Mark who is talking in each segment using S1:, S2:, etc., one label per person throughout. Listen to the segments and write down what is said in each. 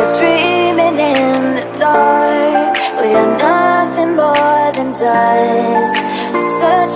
S1: We're dreaming in the dark. We are nothing more than dust. Search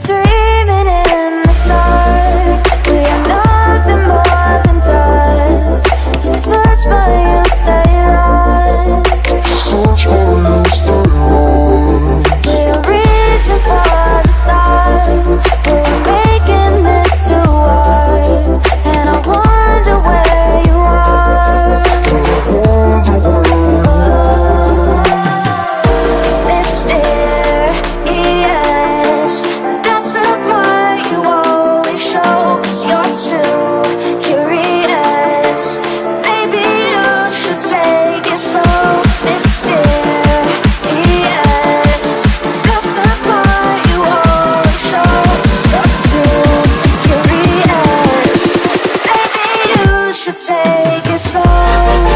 S1: dream. take it slow.